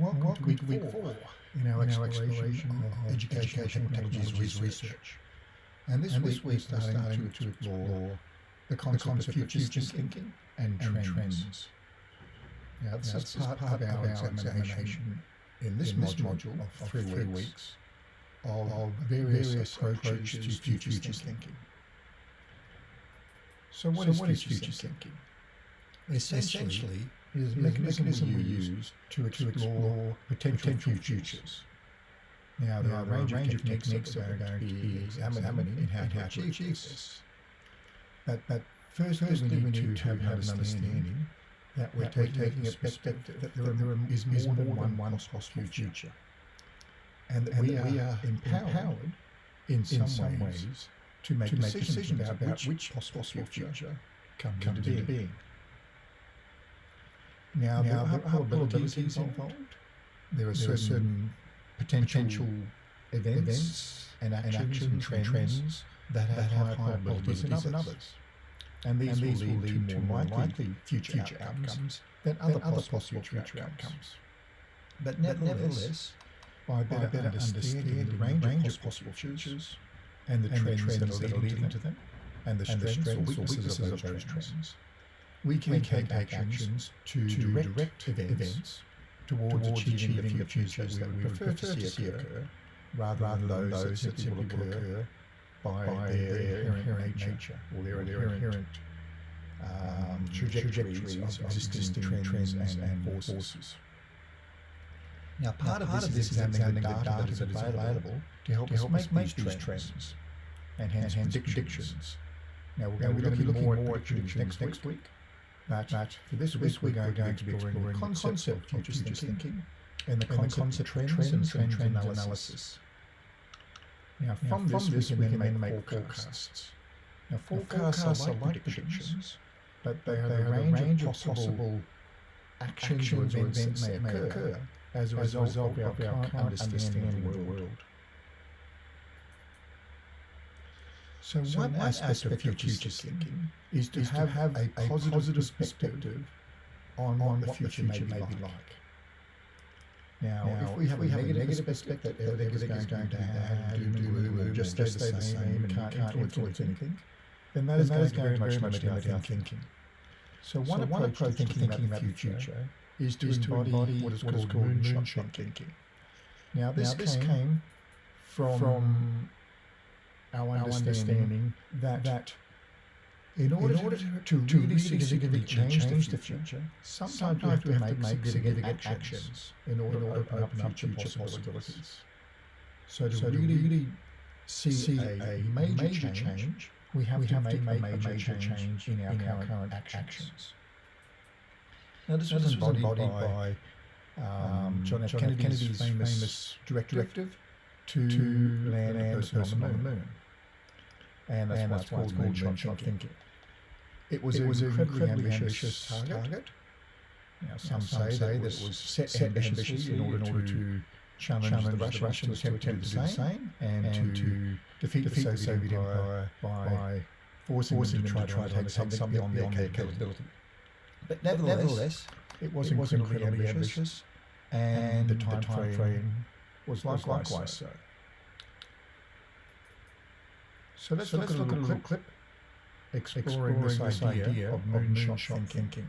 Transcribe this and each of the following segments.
Welcome, welcome to week, week four in our, in exploration, exploration uh, of educational technologies, technologies research. research. And this, and week, we're starting, starting to, to explore the concept, the concept of future, thinking and, and trends. Now, this, now, is part, part of our, examination, examination in this, in this module, of, three, three weeks of, of various, various approaches, to future, future thinking. thinking. So what, so is, what future is future thinking? thinking? Essentially, Essentially is a mechanism, mechanism we use to explore, potential, futures. Now, there are a range, range of techniques that are going to be examining in how, to achieve, this. But, but first, first we need to have, have an understanding that we're, that taking, we're taking a perspective that there, there is more than one, one possible future. And that, and we, are we are empowered, in, some, in some ways, ways to make, to make decisions, decisions about, about which possible future comes, comes into being. Now, now there are probabilities involved. There are certain, certain potential, potential events, events and, actions and, actions and trends, trends that have, that have higher probabilities than others. And these, and these will, lead lead to more likely, future, future outcomes, outcomes than other, than other possible, possible future outcomes. outcomes. But nevertheless, by better, better understanding the range, range of possible futures and the and trends, trends that are leading to them, and the strengths or weaknesses of those trends, we can, we can take actions to, to direct, direct events, events towards, towards achieving, achieving the futures that we would prefer to see occur, rather, rather than those that simply will occur by, by their, inherent nature or their, their inherent um, trajectories of existing trends and, and forces. Now, part, now, of, part this of this is examining the data that is available to help, to help us make, these trends, and hence, and hence predictions. predictions. Now, we're going, to be looking more at predictions next, next week. But, but for this week, we're going, going to be exploring the concept of future thinking, thinking and the concept, and the concept trends, trends, and trends analysis. analysis. Now, from, now, from this, we can then make forecasts. Now, forecasts, forecasts are like predictions, but they, they are a range, of possible actions, actions or events that may occur as a result, as a result of our current understanding of the world. So, so one, aspect, aspect, of future, future thinking is to, is have, to have a, a positive, positive perspective on, on what the future, may, be like. Now, now, if we have, if we a, have negative a negative perspective that everything is going, to have doom and gloom and just stay the same and can't, influence anything, then that is going to very much limit our thinking. So one so approach to thinking about the future is to embody what is called moonshot thinking. Now this came from our understanding that, that in order, in order to, to, to really significantly change, change the future, sometimes we have to make, significant actions in order to open up future possibilities. So to, so really, really see, see a, a major, major change, change, we have we to have make, make a major, major change, in our, in current, current actions. actions. Now this, now, was, embodied by, by um, John F. John Kennedy's, Kennedy's famous, famous directive, directive to, to land, land a person on the moon and that's, and why, that's it's called moonshot thinking. thinking. It was, it was an incredibly, incredibly ambitious, ambitious target. target. Now, some, some say, that it was set, set ambitiously in order, in order to challenge, challenge the, Russians, the Russians to attempt to do the same and, and to defeat, defeat the Soviet Empire by, by forcing, forcing them to try to take something beyond their capability. But nevertheless, nevertheless it was, it was incredibly, incredibly ambitious, and, and the time, frame was likewise, likewise so. So let's, so look, let's look, at a little clip, exploring, exploring this, this idea, idea of moonshot, moonshot thinking. thinking.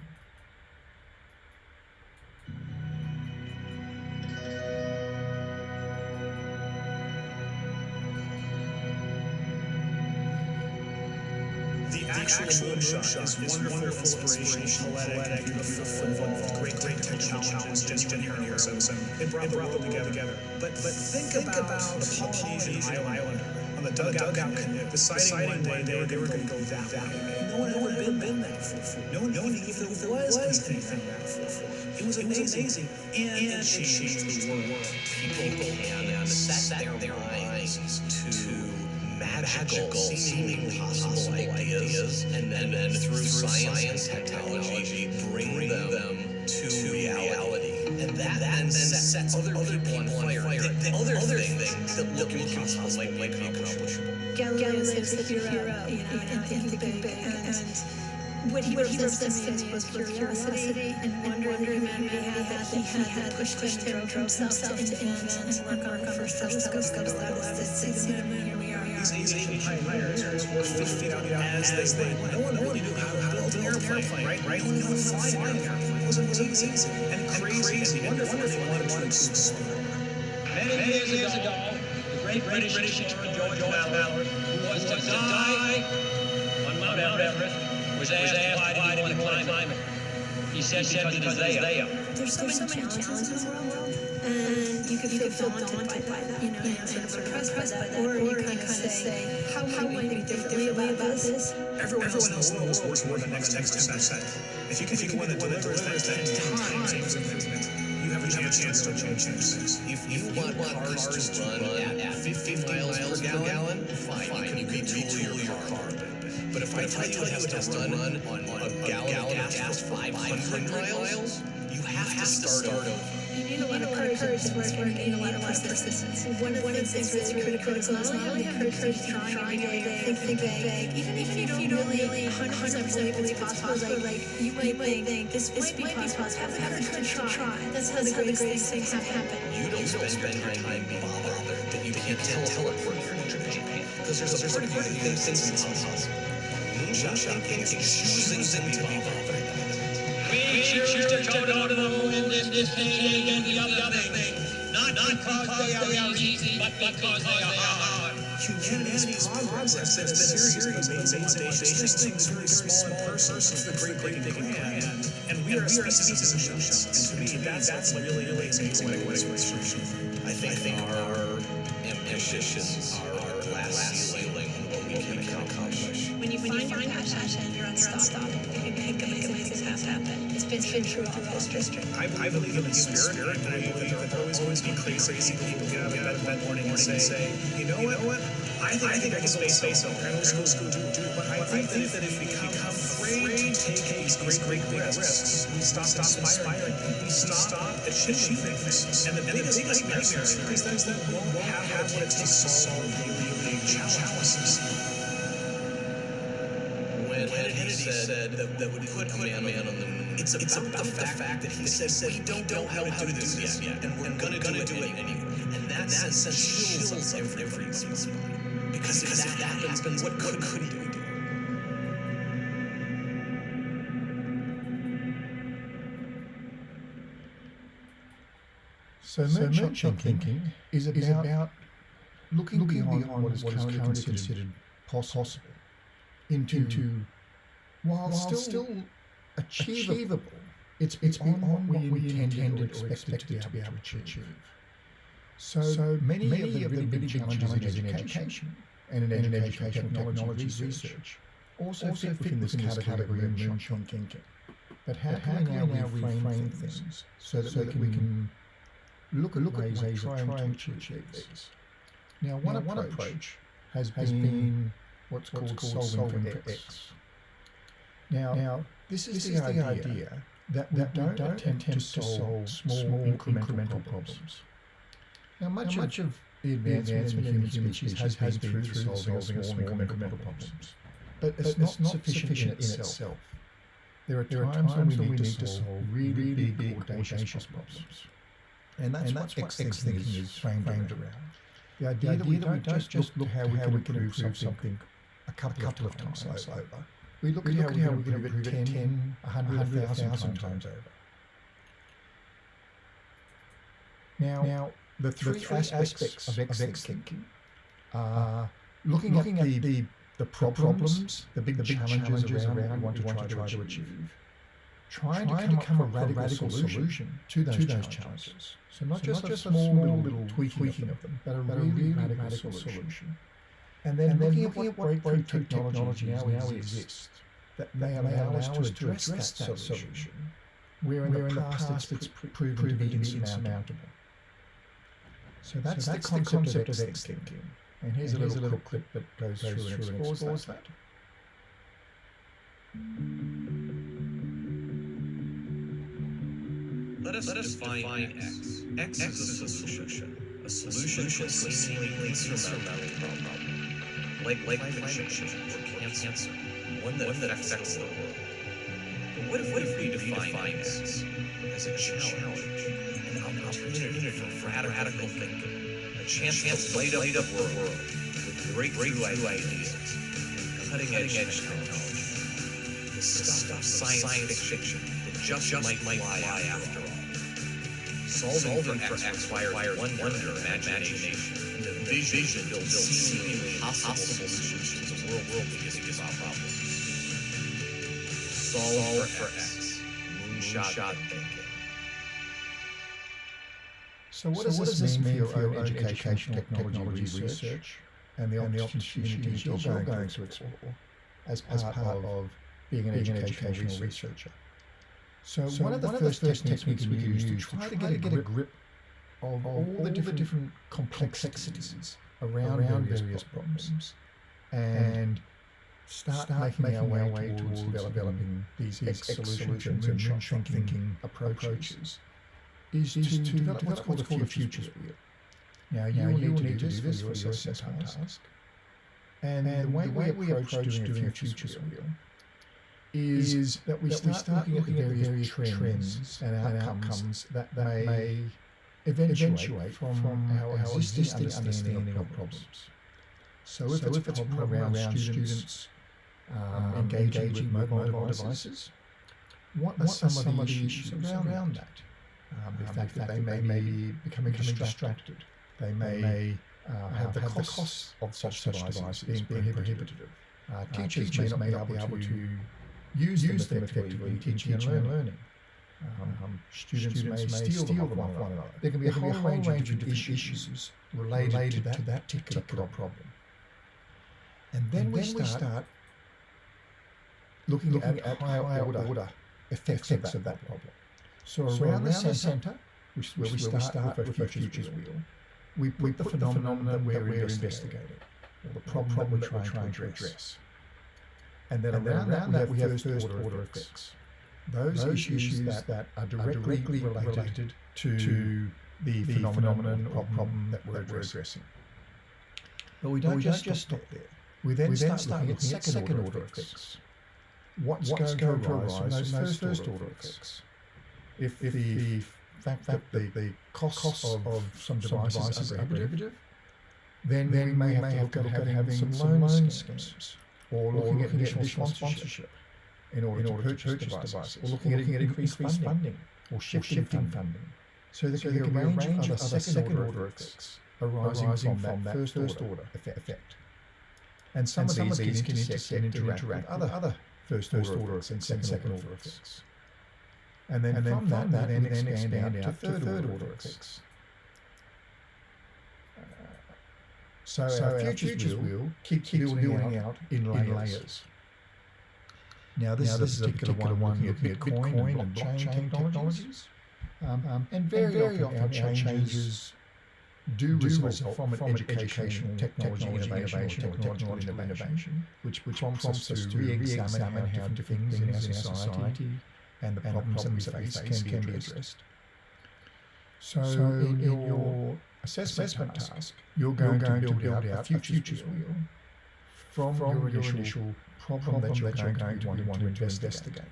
The actual, actual moonshot is wonderful, wonderful inspiration, poetic, beautiful, involved great great technical challenges, just inherent heroism. It brought, it brought them together. together. But, but think, think about, about the Polynesian islander on the dugout, dugout canoe, deciding, one day they were, they were going to go that way. No one had ever been, been there before. No one knew if there was anything there before. It was amazing. And, and it changed the world. People and set their minds to magical, seemingly impossible ideas, and then, and then through science and technology, bring, them to reality. And that, that then sets other that look impossible might, might be accomplishable. Galileo is the hero, you know, and thinking big, and what he, what he represents to me is curiosity and wonder that humanity had that he had pushed him drove himself to invent and work on the first telescopes that allowed us to see the moon. Here we are. These ancient pioneers were figured out as they went. No one really knew how to build an airplane, right? Right? No one knew how to fly an airplane. It was amazing and crazy and wonderful if you wanted to explore. Many years ago, the great British explorer George Mallory, who was to die on Mount Everest, was asked why did he want to climb it. He said because it is there. There's so, many challenges in the world, and you could feel, feel daunted by that, you know, and sort of impressed by that, or you kind of say, how, how might we think differently about this? Everyone, else in the world is working for the next next 10%. If you can be the one that delivers that 10 times improvement, you have a chance to change things. If you want cars to run at 50 miles per gallon, fine, you can retool your car. But if I tell you it has to run on a gallon of gas for 500 miles, you have to start over. You need a lot of courage to work and you need a lot of persistence. One of the things that's really critical is not only having the courage to try every day, think, think big, even if you don't really 100% believe it's possible, like you might think this might be possible, have the courage to try. That's how the greatest things have happened. You don't spend your time being bothered that you can't teleport here to Japan. Because there's a part of you that thinks it's impossible. Moonshot thinking is choosing to be bothered. We choose to go to the moon in this decade and the other thing, not because they are easy, but because they are hard. Humanity's progress has been a series of amazing, audacious things, very small and personal, since the great, great big hand. And we are a species of moonshots. And to me, that's, really, really amazing what it was. I think, our ambitions are our glass ceiling what we can accomplish. When you find your passion, you're unstoppable. You can make amazing things happen. It's been, it's been true throughout history. I, I believe in the spirit, and I believe that there will always, be crazy people who get out of bed that morning and say, you know what? I think I, think I can build space over. Know school, school, do, do, but I think that if we become afraid to take these great, great risks, we stop, stop inspiring people, we stop achieving things. And the biggest nightmare is that we won't have what it takes to solve really big challenges. When Kennedy said that, that would put a man, man on the moon, it's about, it's about the, fact, fact that he said, we don't know how to do this yet, and we're and gonna, gonna do it anyway. And that, that sense chills every spine. Because, because if that happens, what, what could we do? So, so moonshot thinking is about, is about looking, looking beyond, beyond what is currently, currently considered, possible into, into while, while still, still achievable, achievable, it's, it's beyond, beyond what we intended or expected to be able to achieve. So, so many, many of the really big challenges, challenges in education and in, and in educational technology research also, also fit within this category of moonshot thinking. But how, how can we now reframe things so that, so that we can look at look ways, at ways of trying, to achieve these? Now, one, now, approach, one approach has, has been, been what's, what's called, called solving, for X. X. Now, now, this is, this the, is idea the idea that, that we don't, don't attempt, attempt to solve small, small incremental, incremental problems. Now, much, now, much of the advancement, in human species has, has been through, through solving, solving small incremental problems. But it's, but not, it's not sufficient, sufficient in itself. There are there times, times when we need to solve really, really big, audacious problems. And that's, and that's what X thinking is framed around. The idea, the idea that we don't just, just look how we can improve something a couple, couple of times over. We look at how we can improve it 10, 100, 1,000 times over. Now, now the three, three aspects, aspects of X, X thinking are looking, looking at, the, the, the problems, the big, the big challenges, challenges around, around what you want to try to achieve, trying, trying to come, up with a radical, solution to those, to those challenges. challenges. So not so just, not just a small, little tweaking, tweaking of them, but a really, really radical, radical solution. And then, and then looking, looking at what breakthrough technology now, now exists that may allow, allow us to address, address that, that solution, where in, where the, in past the past it's proven, proven to be insurmountable. So that's, so that's the, concept the concept of X thinking. And here's, and a, little a little clip that goes, goes through, through and explores, explores that. that. Let us, Let us define, define X. X. X is a solution. A solution, a solution to a seemingly insurmountable problem. Like, like climate change or cancer. One that, one that affects the world. what if, what if we define X as a challenge, an opportunity for radical thinking, a chance to light up the world with breakthrough ideas, cutting edge technology, the stuff of science fiction that just might fly after all. Solving for X requires wonder, imagination, and the vision to build seemingly impossible solutions to world world biggest problems. Solve for X. Moonshot thinking. So what, does, this mean, mean for your own educational technology, technology research and the, and the opportunities you're going, going to explore as part, as part of being an, being educational, educational researcher? So, so, one of the one first, of the first techniques, we can use to try to get, a, get a grip of, all, all the, different, different complexities around, around various, various problems, problems. And start, start making, making, our way, way towards, towards developing these X, X solutions and moonshot thinking approaches. is, is to, to develop, develop what's called a futures wheel. Now, you, now, will, you need, will need to do this for your assessment task. And, and the way, the way we approach doing a futures wheel is, is that we start, we start looking, looking at the various trends, trends and, outcomes, outcomes that, that may eventuate, from, from our, our existing understanding, understanding of problems. So if, so it's, if it's a problem around, around students um, engaging, engaging with mobile, mobile devices, what, what are some, of the issues around, around that? Um, the, um, fact the fact that they may, be becoming, becoming distracted. They may, may uh, have, the, have costs of such, such devices, devices being, being prohibitive. Uh, uh, teachers, teachers may not be able to use, use them effectively in teaching and learning. learning. Um, students, students, may, steal, steal them off one another. There can be there a, whole, a whole range, range of different issues, issues related, related to, that, to that particular, particular problem. And then, and we, then start we start looking, looking at, at higher, higher order, order effects, of that, of that problem. So, so around, around the centre, centre which is where, we start, start with, with a futures wheel, wheel we put, the, phenomenon that we're, we're investigating, or the problem, problem that we're trying, to address. And then and around, that, we have first order, order effects. Those, Those issues, that, that are directly, directly related, related to, to the, the phenomenon or problem, problem that we're addressing. But we don't, but we just, don't just stop there. We then, we then start, looking at second, second order, order effects. What's, What's going, going to arise from those, those first order effects? If, if the fact that the, the costs, of, of some devices, some devices are prohibitive, then, then we may have to look at having, having some, loan schemes, schemes or looking, or looking at additional sponsorship in order, in order to purchase, purchase devices, or looking, or looking at, at increased funding, funding or shifting, or shifting funding. funding. So there, so there can be a range, range of other second order effects arising, arising from, that first order, order effect. And some, and of, some these of these can intersect and interact with other, other first order effects and second order effects. And then, and then from, that, that, then, then expand, expand out, out to third, third order effects. So, so our, futures, futures wheel keeps, keeps building, building out, out in, layers. in layers. Now this, now, this is a particular, particular one looking at Bitcoin, Bitcoin and blockchain, blockchain technologies. Um, um, and very, and very often, often our changes do, do result from, from educational, technology, technology innovation, or technology innovation, which, which prompts us to re-examine how different things in our society and the problems, and the problems that we face, can, can be addressed. So, so in, in, your assessment, assessment task, task, you're going, you're going to, build to build out, a futures, futures wheel from, from your, initial, initial problem, problem that you're, that you're going, to, want, want to investigate.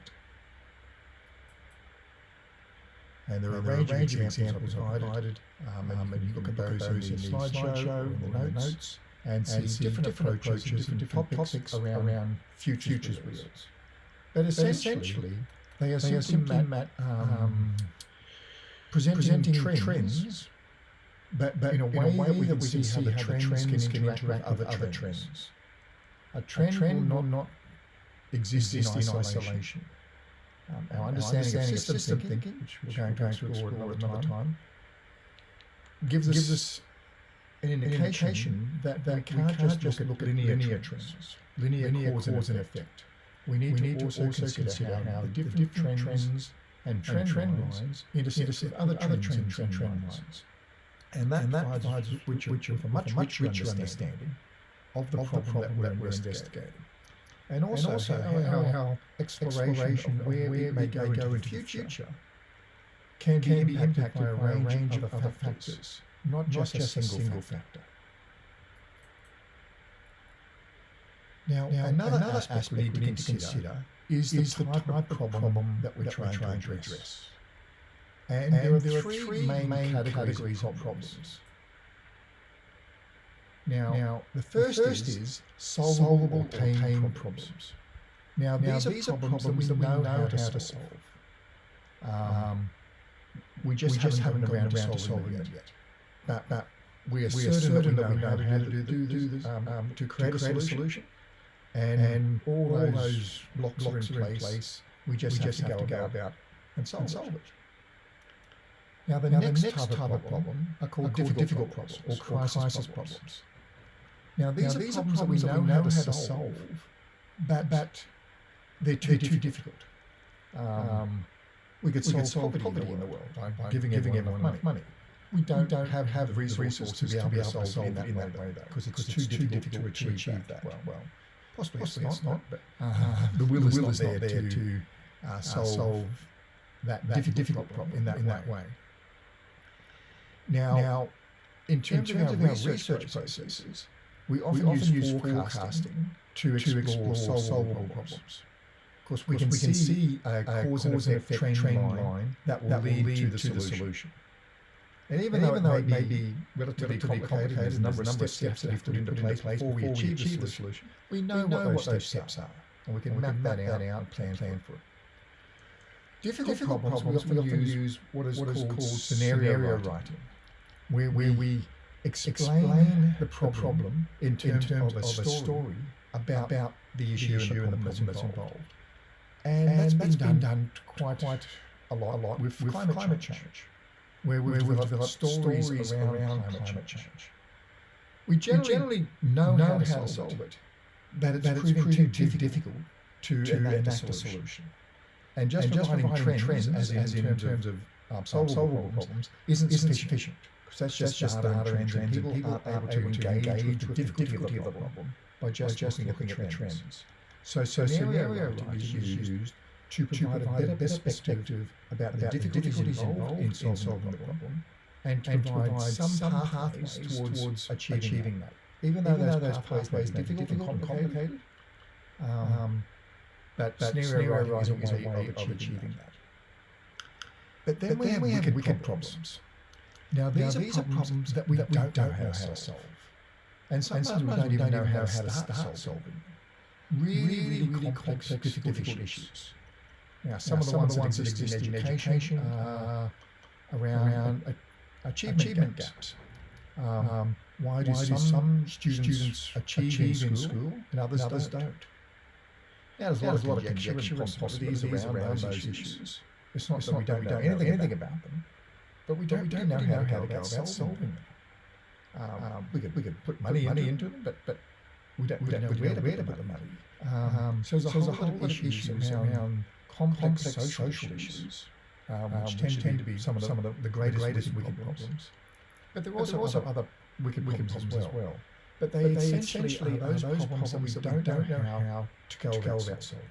And there are, and a range, range of examples provided, um, um, and you look at those in the slideshow, in the notes, and see, and see different, different approaches, different, different topics, topics around, around futures, futures wheels. wheels. But essentially, but essentially they are they simply, simply Matt, um, um, presenting, presenting trends, trends, but, but in a way, in a way that we can see how the trends, trends can interact with other, other trends. trends. A trend, a trend will, not, not exist, exist in isolation. isolation. Um, our, understanding, understanding of system, thinking, thinking, which we're going, going to explore another time, time gives us, gives us an indication, indication that, that we can't, we can't just look at linear, linear trends. trends. Linear, linear cause, cause and effect we need, we to, need to also, also consider, consider how, the different, the different trends, and trend, and trend lines intersect, intersect other, other trends, and trend, lines. lines. And that, and that provides, which, which with a much, much richer understanding of the, of problem, the problem that, we're investigating. And also, and also how, how, how exploration, exploration of where we may go, into the future can, can be impacted by a range of other factors, not just a single factor. Now, now another, another aspect, aspect we need to consider, consider is the, type, of problem, that we're trying, to address. And, there, are, there are three main, categories, of problems. Now, now the first, the first is solvable pain, pain problems. Now, now these, these, are problems, problems that we know, how to solve. solve. Um, we just, we haven't, haven't around, around to solving it yet. But, but we are, we are certain, that we know how to do, do, do this, um, um, to create, to create a, solution. And, and all, those, those blocks, blocks are in place. place. We just, we have, just to have to go about and solve, and solve it. Now, the, now next, the next type, type of problem are called, are called difficult, problems, problems or crisis, crisis problems. problems. Now, these, now, are, these problems are problems that we know, how, to solve, solve but, but they're too, they're too difficult. Um, um, we could solve, we could solve poverty, poverty in the world by, by giving, giving everyone, everyone enough money. We don't, we don't have, have the resources, to be able to solve, solve in that, in that way, though, because it's, it's, too difficult, to achieve, achieve that. Well, well, possibly, possibly it's not, but uh, the will, the will is, not there to, to uh, solve, solve that, that difficult, difficult problem in that, in that way. Now, now in terms, in terms of, our research, research processes, we often, we often use forecasting to explore, to explore solvable, solvable problems. Of course, we, can, we can see a, cause and effect, trend, trend line that will, that will lead, lead, to, the, to solution. the solution. And even, and though, even though it may be relatively, relatively complicated, there's a number, number of steps that have to be put into place before we achieve, the solution, we know, we know what, those steps are, and we can, and map, map that out and plan, plan for it. Difficult, Difficult problems, problems, we often use what is, what is called, scenario, writing, writing where, where we explain, explain the, problem the, problem in terms, in terms of, a, of a story, about, about the issue, the issue and the problem that's involved. And, and that's, that's been, done, done quite, quite a lot, a lot with, with climate, climate change, change, where we've, where developed, stories, stories around, around climate, change. change. We generally, we generally know, know, how, to solve, solve it, but it's, but it's proving, proving too difficult to, to enact, enact a solution. solution. And just, and just providing, trends, trends as, as in, in terms of um, solvable, solvable problems, problems isn't, isn't sufficient. Because that's just, just data, and trends, and people are able to engage, engage with the difficulty of the problem by just, by just looking, looking at the trends. trends. So, so scenario writing is used to provide, a better perspective about, about the difficulties involved in solving, solving the problem and to and provide, provide some pathways towards, towards achieving, achieving that. that. Even though, Even those, those pathways be difficult and complicated, um, um, but, but scenario writing is a way of achieving that. But then, we, have wicked problems. Now, these, now, are, problems are, problems that we, that we don't, don't, know how to solve. And sometimes, and sometimes we don't, even know how to start, start solving really, really, really complex, difficult, difficult issues. Now, some, now, of, the ones of the ones that exist in education are around, around achievement, achievement gaps. gaps. Um, um, why do, why some, some students, students achieve, achieve in school, and others, and others don't? don't? Now, there's, now, there's a lot of conjecture and possibilities around, around those issues. issues. It's not it's that not we don't, know anything, anything about them but we don't, we don't know, how, know how to go about solving them. Um, um, we could we could put money, money into, it, but but we don't, we don't, know, where, to, where to put the money. Um, um, so there's a whole, so whole lot of issues around, around complex, complex social issues, um, which, tend, tend to be some of the, some of the, the greatest, greatest wicked problems. problems. But there are also, also other wicked, wicked problems, as well. But they, but they essentially, are those, those problems, problems that we don't, know how to go, about solving.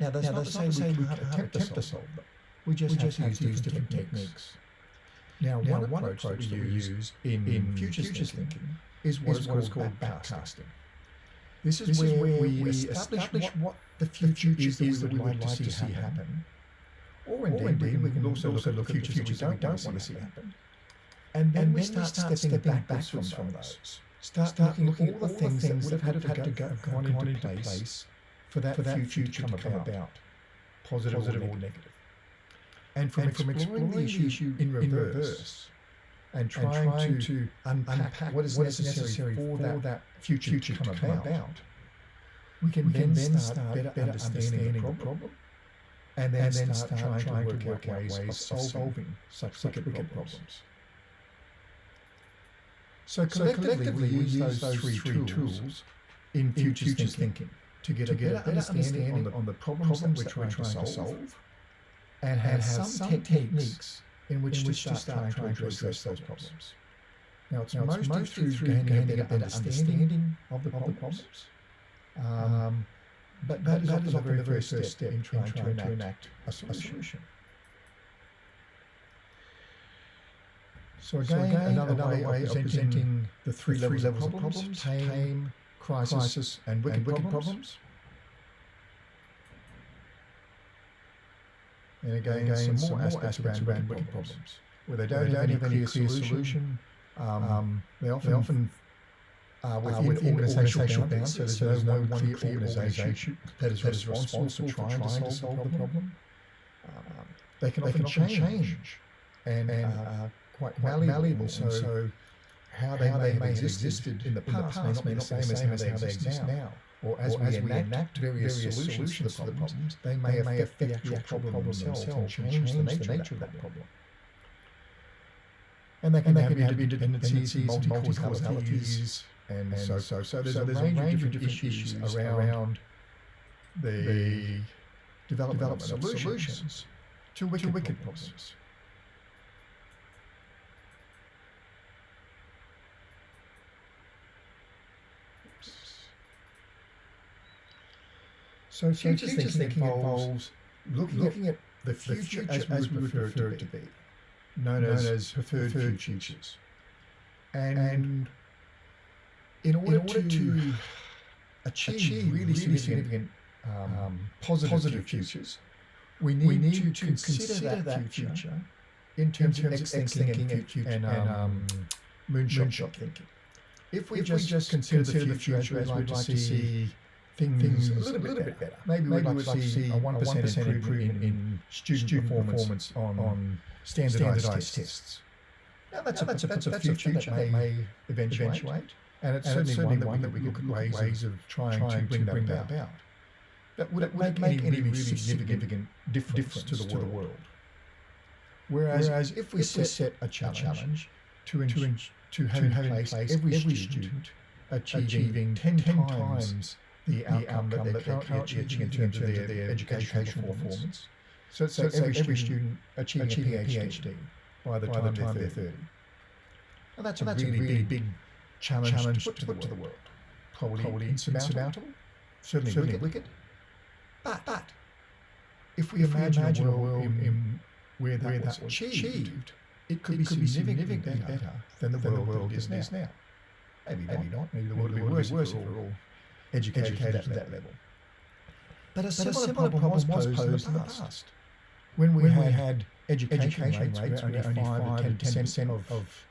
Now, that's not to say we can't attempt to solve them. We just, we just have to use different techniques. techniques. Now, now, one, one approach, approach that we use in, in futures, futures thinking, thinking is what, is, what is called backcasting. This is, this where, is where we, we establish, establish what, what the future is that we would like, to see happen. Or indeed, or indeed we can also look at the futures, that we don't want to see happen. And then, and we, start start stepping, stepping backwards from, from those. Start, start looking at all the things that would have had to, go, gone into place for that, for that future to come about, positive or negative and from, and exploring, exploring the issue, in, reverse, in reverse and trying, and trying to, to unpack, unpack what is what necessary, necessary for, that, that future, future to come, about, about, we can, we then, then start better, better understanding, understanding the problem, and then, and then start, start trying, to work out ways, ways of solving such wicked, wicked problems. problems. So collectively, so collectively we, use those, those three, three tools, tools in futures, futures thinking, thinking to get, to a better understanding on the, on the problems, problems that we're trying, trying to solve and have, and have some, some, techniques in which, in which to, start trying, trying to address, those problems. problems. Now, it's, now, mostly, mostly through gaining, gaining a better understanding, of the problems. problems. Um, but that, that is often the very first step in trying, trying to, enact, to a solution. A solution. So again, so again another, another, way, way of presenting the three, three levels, levels, of problems, tame, crisis, crisis and wicked, and wicked problems. problems and again, again some, more aspects, aspects around, wicked problems, where they don't, where they don't have, any clear, solution. Um, um, they often, they often uh, within, uh, within organisational boundaries, so there's no one clear organisation that is responsible for trying to solve the problem. Um, they can often change and, and uh, quite malleable. So, so how they, how they may have existed in the past, may not be the same as how they exist now. Or as, or we, as enact we enact various, various solutions, to the problems, they may, may affect the actual problem themselves and change the nature, the nature of that problem. And they can, and they can have interdependencies, multi-causalities, and, and so, so, so there's, so a, there's range a range of different issues, issues around, around the, the development, development of solutions, solutions to wicked, to wicked problems. problems. So future, future thinking, thinking involves looking, looking at, the future, the future as, as we would prefer it to be, known, known as, as preferred, preferred futures. futures. And, and in order, in order to, to achieve, achieve really, really significant, significant um, um, positive, positive futures, futures, we need, we need to, to consider, consider that, future, future in terms, in terms of X thinking and, future, and, um, um, moonshot, moonshot thinking. If we, if just, we just consider, consider the future, future as we'd like to see things, things a little, bit, little bit better. Maybe, Maybe we'd like to see a 1% improvement, improvement in student, student performance, on, on standardized, standardized tests. Now, that's, now, a, that's, a, that's, that's a future, future that may eventuate. eventuate. And it's, and certainly, certainly one, one that we could look at ways of trying, trying to bring, bring that, about. But would it, would it make, any really significant difference, to, the to the world? Whereas, Whereas if we if set, set a challenge, challenge to, in, to, in, to have, have in place every, every student achieving, achieving 10, 10 times the outcome, that they're currently achieving in terms of their, their educational performance. So, so, so every, every student achieving, achieving a PhD by the, by time, the time they're 30. Now that's, a, that's really, really big challenge, challenge to put, to, put to, the world. Probably, Probably insurmountable, insurmountable, certainly, certainly wicked. wicked. But, but if we if imagine, imagine, a world in, in where that, where that was achieved, achieved, it could, it be, could be significantly, significantly better, than the, than world, the world is, now. now. Maybe, Maybe not. Maybe the world would be worse, worse if we're all educated, educated to that, level. But a, but similar, a similar problem, was posed, in the past. When we, when had, we had education, education rates, where only 5 to 10 percent of, of,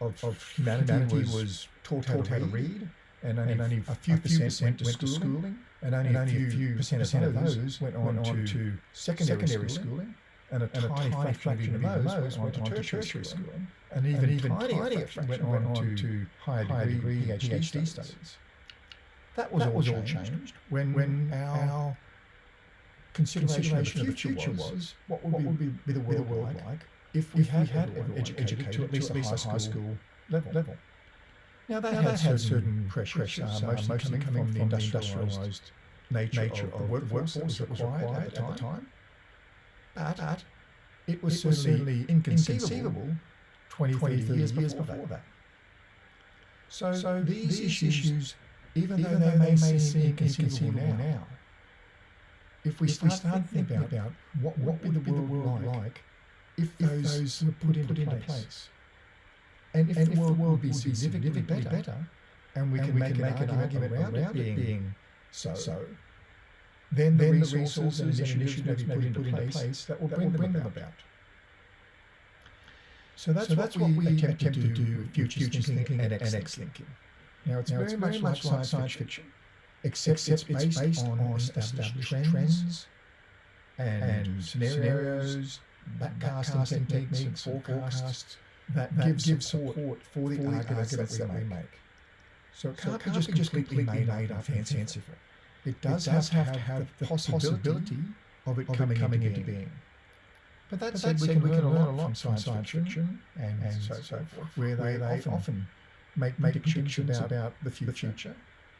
of, of humanity, humanity was, taught, how, taught how, to read, and only, and only a few, a few percent, went, to schooling, schooling and only, and only a few percent, percent of those went on, went on to secondary, secondary schooling, schooling and a, and a tiny, tiny fraction of those went on to tertiary schooling, and even even tinier fraction went on to higher degree PhD studies. That was, that all, was changed all changed when, when our, consideration, consideration of the future, future was, was, what would, what be, would be, be, the world, the world like, like if we if had, we had everyone educated, educated to at least, to at least a high school, school level. level. Now that, now had, that had certain pressures, pressures uh, mostly, mostly coming, from, the industrialised nature, nature of, of the workforce that was required, at, at, the time. But, but it was it certainly inconceivable 20, 30 years, years before that. So, so these issues even, even though, they, may seem inconceivable now, now if we if start, start thinking about, about what, what would, be the world like, like if, if those, those were put, into, put into place, place. And if, and the, world would be significantly better, better and we and can we make, can make an, argument around, around it being, so, so then, then the resources and initiatives may be put into place that will bring, bring them about. So that's, so that's what, we attempt, attempt to do with future thinking and X thinking. Now, it's, now, very, it's much very much like science fiction, except, except it's, based, based on, on established, trends, trends and, and scenarios, backcasting techniques, and forecasts that, that give, give support, support for the, for the arguments, arguments that we make. make. So it can't, so it can't be just completely, completely made, up and fanciful. It does, it does have, have to have the possibility of it coming, coming into, being. being. But that, but said, we, can learn a lot from science fiction and, and so, so forth, where they, they often make, make predictions about, about the future, future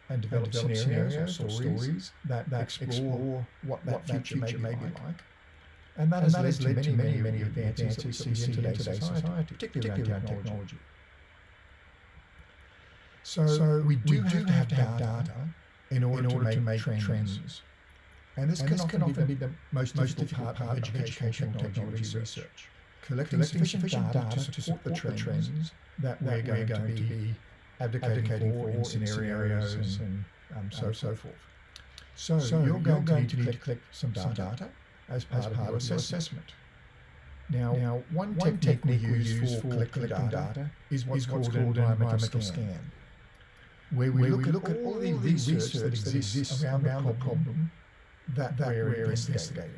and develop, and develop scenarios, scenarios, or stories, stories that, that explore, explore what that, what future, future, may, be, like. like. And that, and has, that led has led to many, many, many advances that we see in today's society, particularly around technology. So, so we do, we do have, to have data in order, in order to, make to make trends. trends. And this, and can, this often can often be the most, most difficult part of educational technology research. Collecting, sufficient, sufficient data to support the trends that, we're, going, going, to be advocating, advocating for, in scenarios and, and um, so, um, so forth. So, so you're, going, going to, need to collect some data, some data as part, of, your assessment. Now, now one, one technique, we use for collecting data, data is what's, called, an environmental scan, where we, look, look, at all the research that exists around, around the problem that, that we're investigating.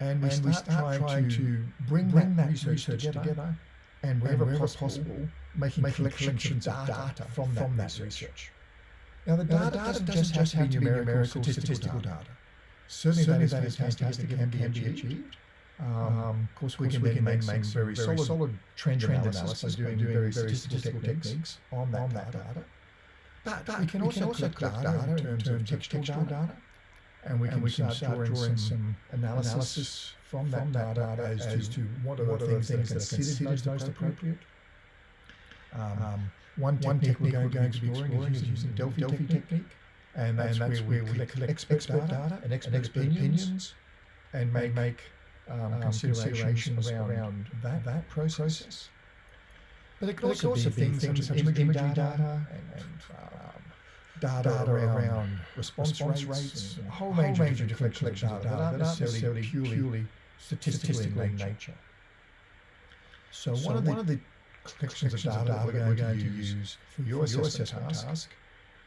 And we, and we start, trying to bring, bring that, research, research together, together, and wherever, wherever possible, possible, making, making collections of data from that, from that research. Now, the data, now, the data doesn't, just have to be numerical, statistical, statistical data. data. Certainly, Certainly that is fantastic and can be achieved. Um, of course, we, can, we can then make, some very, very solid, trend, trend analysis, doing, doing very statistical, statistical techniques on that, on that data. data. But, but we can also, collect data, data in terms of textual data, data and we can, and we can start drawing, some analysis, analysis from, that, that data, data as, as, to what are, the things, things that are considered most, most appropriate. Um, um, one, one technique, we're going to be exploring is using the Delphi, Delphi technique, and that's, and that's where, where, we collect expert, expert data and expert, and expert opinions, and make, make um, um, considerations around, around that, that process. But it could also, also be things, things such as imagery data, data and, and um, data, data around, around response, response rates, rates and a whole range, range of different collections of data that aren't necessarily purely, purely statistical, statistical in nature. nature. So, so one, of the, one of the collections of data, that we're going, going to use for your, your assessment task, task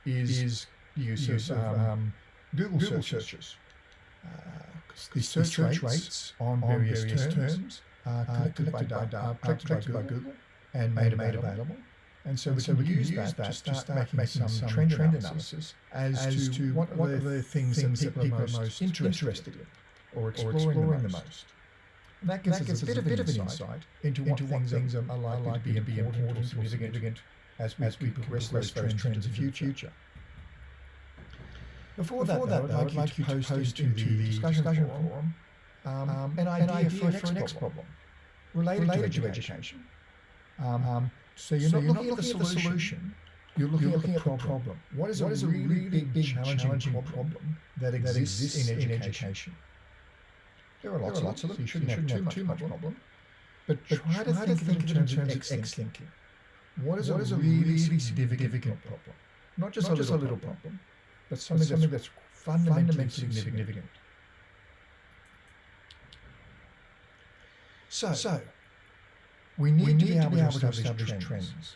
is, is the use, use of um, um, Google, Google searches. Uh, the search, search rates on various, various terms, terms are collected, by, by, by, collected by Google and made, made available. And so, and we, so can we can use that, that to start, start making, making some, trend, trend analysis as, as to what, what are the things, things that people are most interested, in or exploring, or exploring the, most. most. And that gives, that gives us, us a bit, of an insight into what, into what things, things are, are likely, to be important, important or significant as we, as we progress those trends, trends into the future. Before, Before that, though, I'd like you to post into the discussion forum um, an idea for, for an next problem related, related to education. Um, um, so you're, so not, you're looking not, looking at the solution, solution you're looking, you're looking at, the at, the problem. What is, what a, is really a really big, big challenging, challenging problem, problem that exists, that exists in, education? education? There are lots, there are lots of them. You shouldn't, shouldn't have, have too much, problem. problem. But, but try, to think, think of it in terms of X thinking. What is, what a, is a really significant problem? Not just, not a, little a little problem, but something, something that's, that's fundamentally significant. So, so we need, we need to, be to, be able to establish, trends. trends.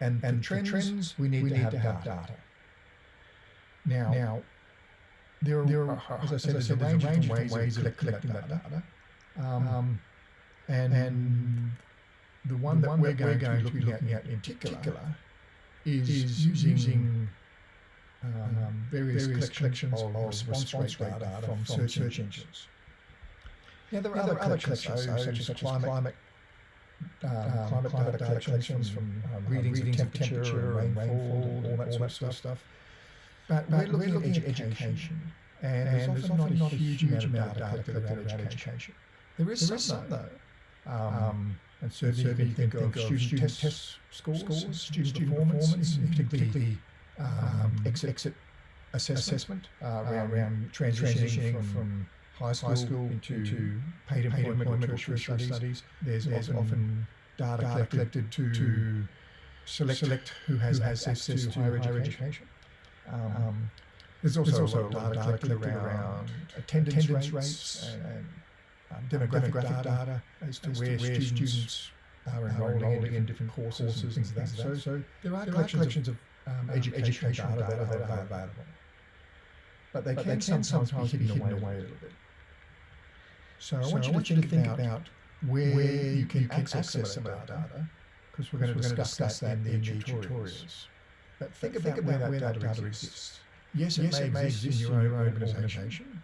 And, and trends, trends, we need, we to, need have to have data. data. Now, now there, are, there are, as I said, as I said there's a range of ways, ways of collecting that data. Um, um, and, and the one the that one we're, going, going to be looking at in particular is, is using um, um, various, various collections of, response, response rate data, data from, from search, search engines. Yeah, there are, other, other collections, so, such, as climate, climate, um, climate, climate data, collections from um, readings, readings of temperature, temperature and rainfall, all that, all that sort of stuff. But, but we're, looking, at education, education and, and there's, often, often not a huge amount of data collected around education. There is there some, though. Um, and certainly, you can think of student test, test scores, scores student, student performance, particularly um, exit, exit assessment, assessment uh, around, around transitioning, transitioning from high school, high school into, into paid employment, employment or tertiary studies. studies. There's, There's often, often data, data collected, to, to select, select who has, who has access, access to higher education. education. Um, um, there's also, there's also a lot of data collected, collected around attendance, attendance rates and, and um, demographic, demographic data, data as to as where, where students, are enrolling, enrolling in different courses, and things like that. So, so there are there collections, of, of um, education, education data, data that are available. But they, but can, they can sometimes, sometimes be hidden, away, away a little bit. So, I, want I want you to think, think about where, where you can, you can access, access some of that data, because we're, we're going to discuss that in the tutorials. tutorials. But think, but about, think about where, that data exists. Yes, it, yes, may, it may exist in your own organisation,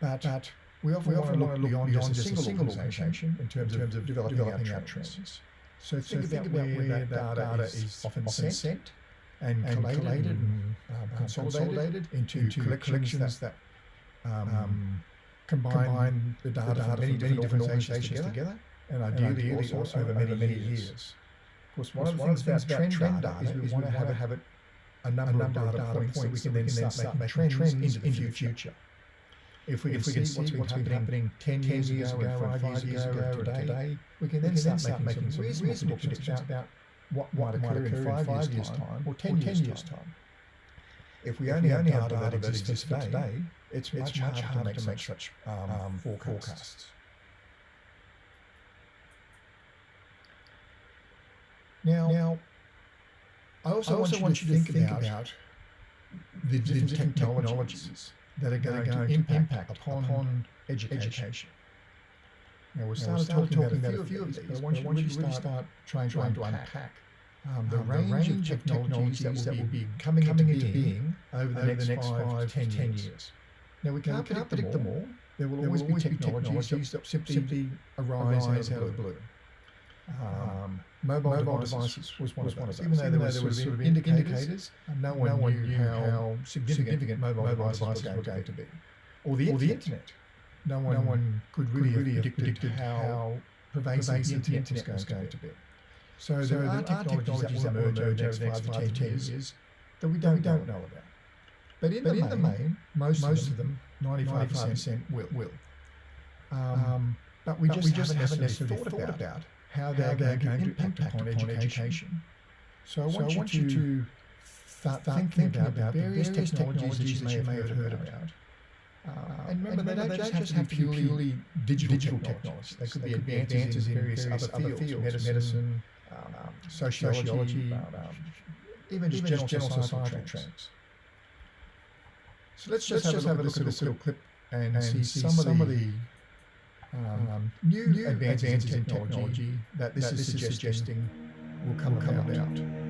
but, but we often, we often look beyond, beyond just a single organisation in terms, in terms of developing, developing our trends. trends. So, so think, think about, where, that data, is often sent, sent and, and collated, and, um, consolidated, consolidated into, into collections, collections that, that um, um combine, combine the data, data from many, many different organisations together, together, and ideally, and ideally also, over many, many years. years. Of course, one, of the things about trend data is we want to have, have it a number, a number of data, points, points that we can then start making trends into the future. If we, if we can see what's been happening, happening 10 years ago, or 5 years ago, or today, we can then start making some reasonable predictions about what might occur in 5 years' time or 10 years' time. If we only have data that exists today, it's much, much harder to make such um, forecasts. Now, now I also, I also want, you to think, think about, about the different, different technologies that are going, going to impact, impact upon, upon education. education. Now, we started, now, talking, talking about a few of these, but I want, you, to really start trying, trying to unpack um, the, um, range, the range of technologies, technologies that will be coming, coming into, being, being over the, over next, the next five, five ten, ten years. years. Now, we can't, can't predict, them all. There will, there always, will always be technologies, technologies that simply, simply arise, arise out of the blue. Um, mobile, mobile devices, devices was one, was one of those. Even though, Even there, there was sort of indicators, indicators no, one no one knew how, how significant, significant mobile, mobile devices, were going to be. Or the, or the internet. No one, no one could really, could really have predicted, how pervasive, pervasive the internet was going, to be. So, so there, are technologies that will emerge over the next five to ten years that we don't, don't know about. But in, but the, in main, the main, most, most of them, 95%, will. will. Um, um, but we but just, we just haven't necessarily thought, about, about how they're, how they're going, going, to impact, impact upon, upon education. So I want, so you, I want you to start, start thinking, about, about the various technologies, that you may have heard about. about. Uh, and remember, they, don't, they don't just have to be purely, purely digital, digital technologies. They could they be could advances, in various, various other fields, fields medicine, medicine um, um, sociology, sociology um, um, even just general, general societal, societal trends. trends. So let's just, let's have, just have a look at this little clip and, and see, see some, of the um, um, new, new advances, advances in technology, technology that this, that this suggesting is suggesting will come, will come about. about.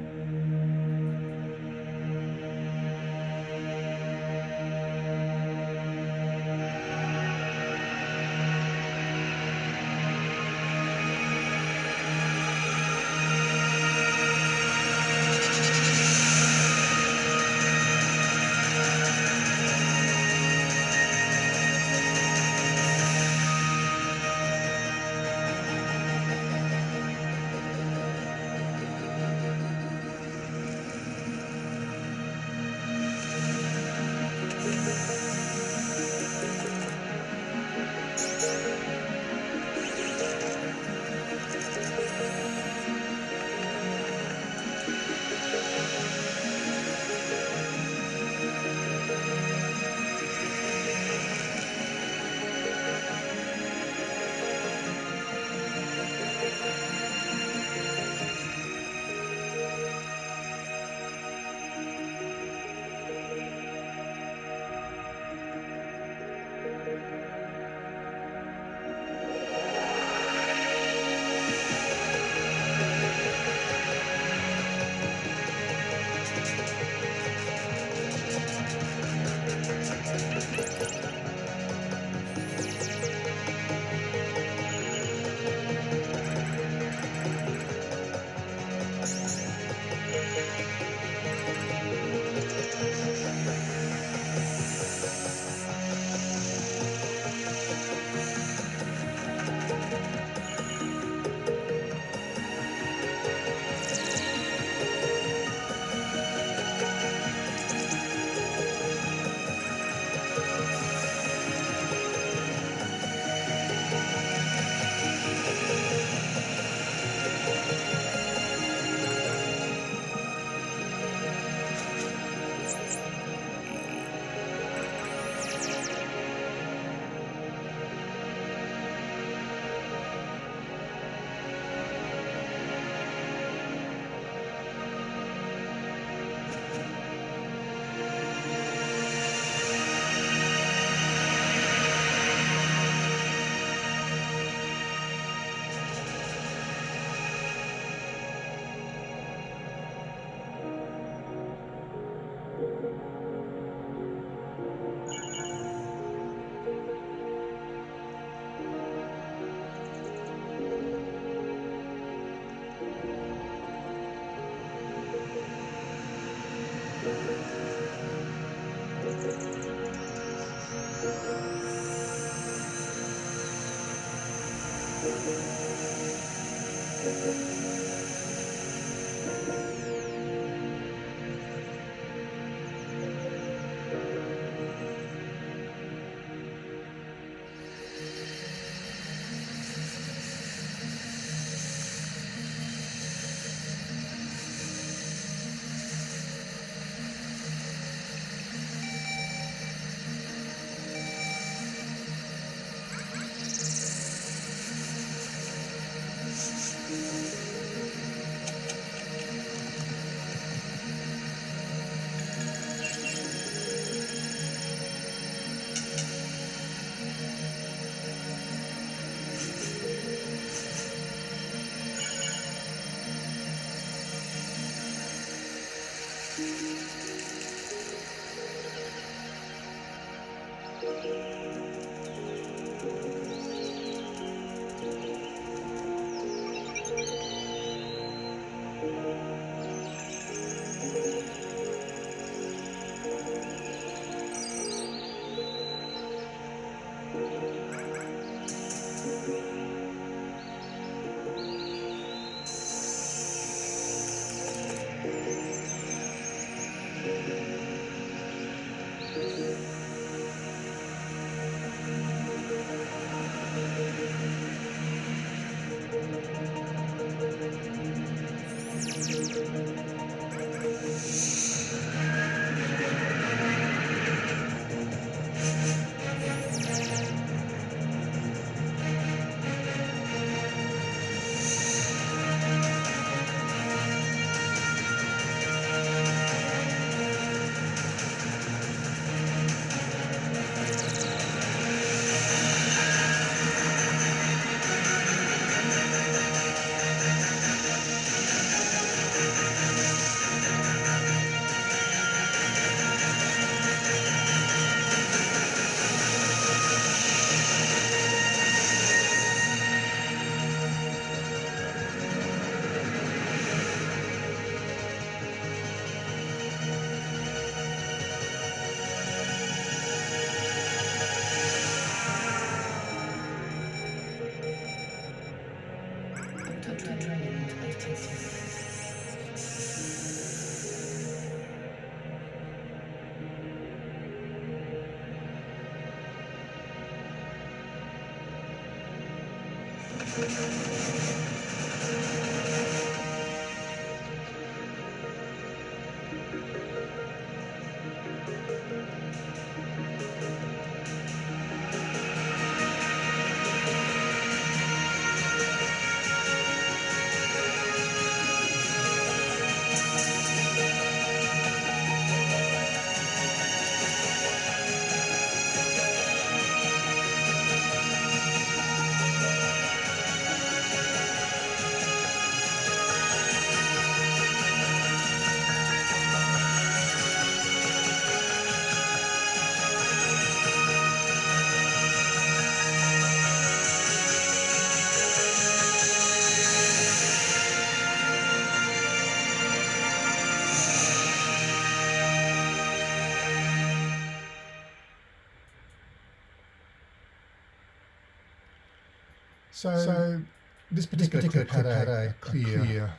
So, so this particular, this particular clip, had, a, a clear, clear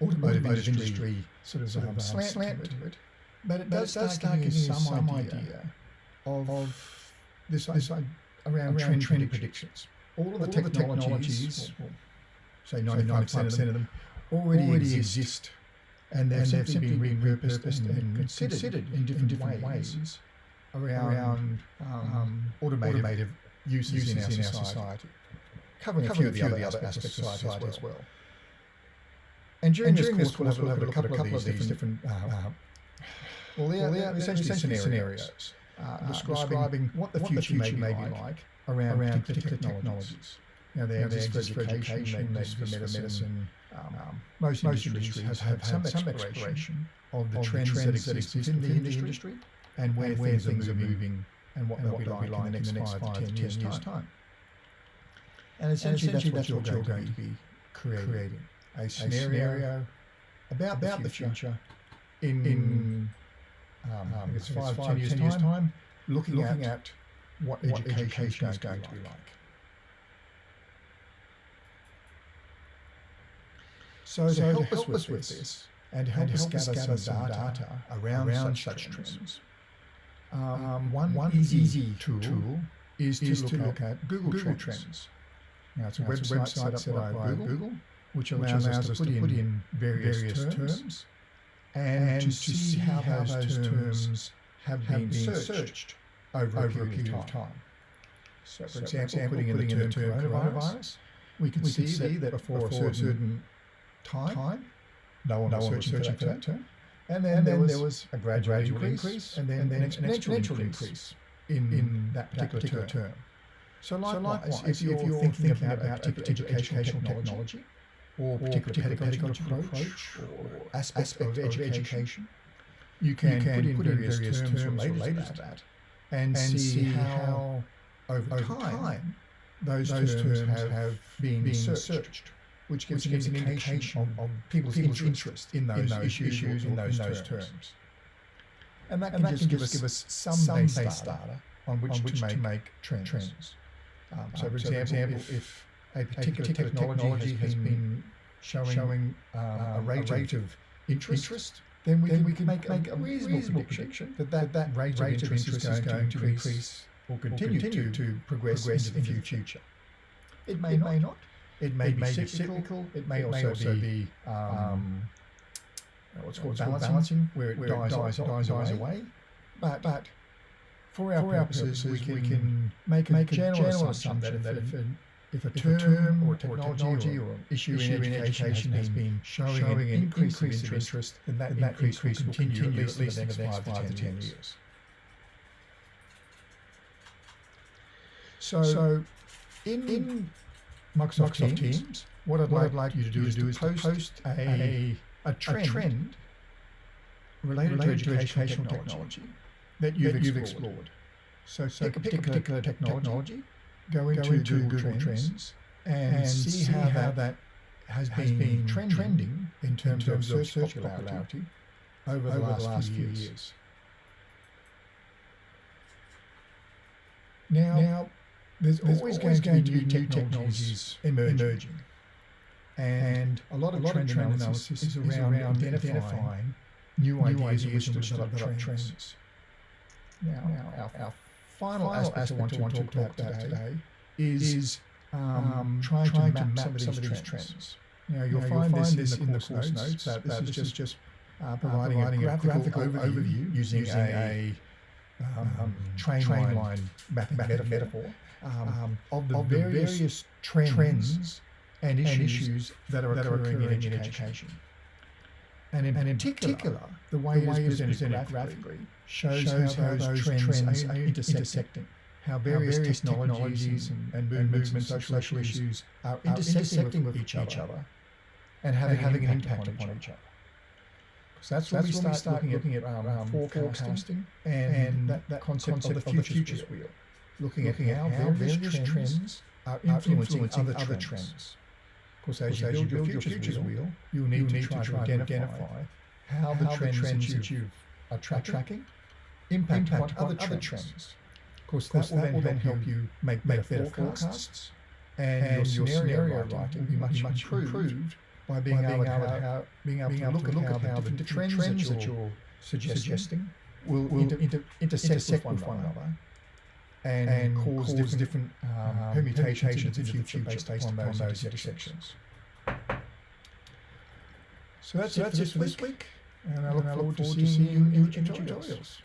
automotive, automotive industry, industry sort of, sort of um, slant, slant to it, but it does, does start giving you some idea of, of this, this around, around trend, trend predictions. All of the, All technologies, technologies well, say 95% of them, already, already exist, and they've simply been repurposed and, and considered, considered in different, in different ways, ways around, um, um, automated, automated uses, uses in, our, in our society. Covering, a few of the other aspects of society, society as well. And during, and during this course, we'll have a look at a couple of these different, uh, uh, well, they are, well, essentially, essentially scenarios, uh, describing, describing what the future, what the future may be like, like around, around particular, particular technologies. Know, they exist for education, they exist for medicine. Um, um, most, most industries have, have had some exploration of the trends, that exist within the industry and where, things, are moving and what they'll be like in the next five to ten years' time. And essentially, and essentially that's, what, that's you're, going, to be creating. creating. A, scenario a scenario, about, about the future, in, in um, um, it's five, five, ten years, ten years time, time looking, looking at, at what, what education, is going, to be like. So, so to help, help us with this, and help, and us gather, gather some data, data around, around such, such trends, trends um, um, one, one easy, easy tool, tool is, is to, look, at, at Google, Google trends. trends. Now, it's a, now, website, it's a website set up by, Google, Google, which allows, which allows us, to, put, in, in various, various terms, terms and, and, to see how, how those terms have, have been searched, searched over, over, a period of time. So, for, so example, for putting, putting in the term coronavirus, coronavirus we can, we see, see that before, before a certain time, time no one, no was, searching, searching for that, term. And then, and then there, was a gradual, increase, increase, and then, and then an exponential, exponential increase in, in that particular, particular term. term. So likewise, so likewise if, you're, if you're thinking, thinking about, about a particular educational, educational technology, or particular, particular pedagogical, approach, or aspect, aspect of, of education, you can, you can put, in in various, various terms, terms related, to that, and, and see how, over, over time, those, those terms, terms have, have been, been searched, searched, which gives, which gives an indication of, of people's, people's interest in those, in those issues, issues in those, terms. terms. And that can, and that just, can just give us some, some base data, data on which, on which to, make to make trends. trends. Um, so, um, for example, example, if, if a particular, particular technology, technology, has been showing, showing um, a, rate a, rate of interest, interest then we then can, we can make, make a reasonable, reasonable prediction, that that, that rate, rate of interest, is going, to increase or continue, continue to, to progress, progress into, the future. It may, it not. may not. It may, it be, may cyclical. be cyclical. It may, it also, may also be, um, um, what's called balancing, balancing, where it, where dies, dies, dies, dies away. away. But, but for our, for purposes, our purposes, we can, we can make a, make a general, general assumption that if, an, if a term, term or, technology or, or issue, issue in, education, education has been showing, showing an increase, increase of interest, then that, that increase, increase will continue, continue at least in the next five, to ten years. years. So, so in, in Microsoft, Microsoft Teams, Teams, what I'd, what like, like you to do is, to post, post a, a, a, trend, a trend related, related to educational, educational technology, technology that you've, that you've explored. explored. So, so pick a particular, particular technology, technology, go into, go into Google, Google Trends, and, and see how, how that has, has been, been trending, trending in terms, in terms of search, popularity, popularity over, over the last, last few years. years. Now, now there's, there's always, always going, going to be new technologies emerging. emerging. And a lot of, trend, analysis, is around, identifying, new ideas, in which to develop, trends. Now, our, our final, aspect, I want to, talk about today, is, um, trying, to map, some of these trends. Now, you'll, find, this in the course notes, that this is just uh, providing, a graphical, overview using, a, um, train, line, mapping metaphor, um, of the various, trends, and issues, that are occurring, in, education. And in, particular, the way, it is presented graphically shows, how, those trends, are intersecting, how various, technologies, and, movements and social issues are intersecting with each other, and having, having an impact upon each other. So that's, when, we start, start looking, at, um, um, forecasting, and, and, that, that concept, concept of the futures, wheel. wheel. Looking, looking at, how, various, trends, trends are influencing, influencing other, trends. trends. Course, as, as you build, your futures, futures wheel, wheel, you need, you need to, try to, identify, identify how, the trends, trends that you are tracking, tracking impact, impact upon, other, trends. trends. Of course, that, course, that will then help you make, make better forecasts, and, and your scenario writing will be much, much improved by being, by able, being, able, to how, being able, being able to look, look at how, the different trends, trends that you're suggesting, suggesting will, will inter, inter, intersect, intersect with one another and, and cause, cause different, um, permutations in the future based, based upon, those, those intersections. So that's, so it, that's it for this week, and I look, forward, to seeing you in future tutorials.